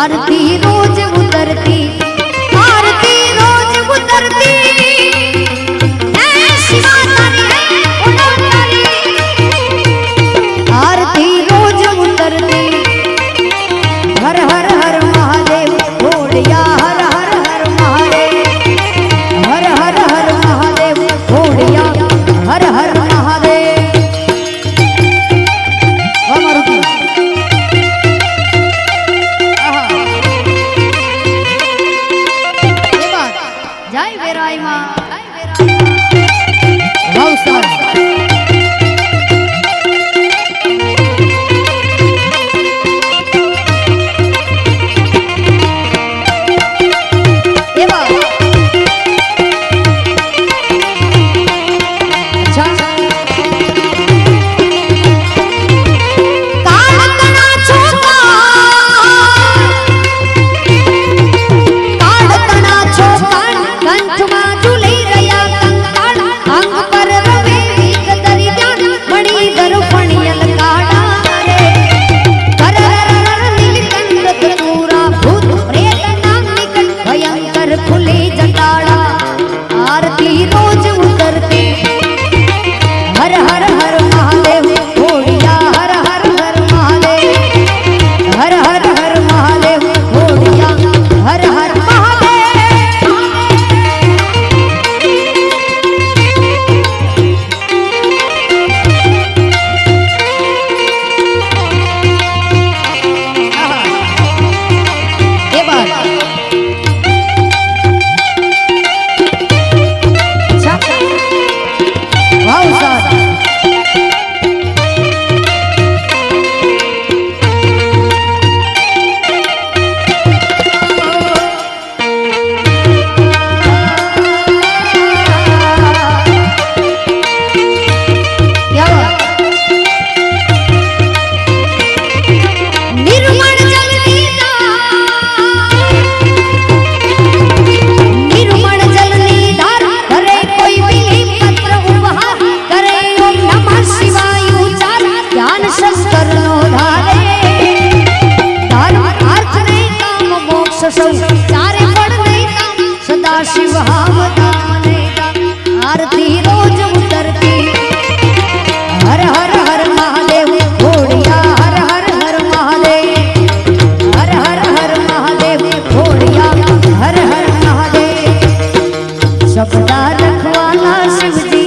આરતી सब शिव हम आरती रोज उतरती। हर हर हर महादेव घोड़िया हर हर हर महादेव। हर हर हर महादेव घोड़िया हर हर महादेव। सबदा रखवाला शिव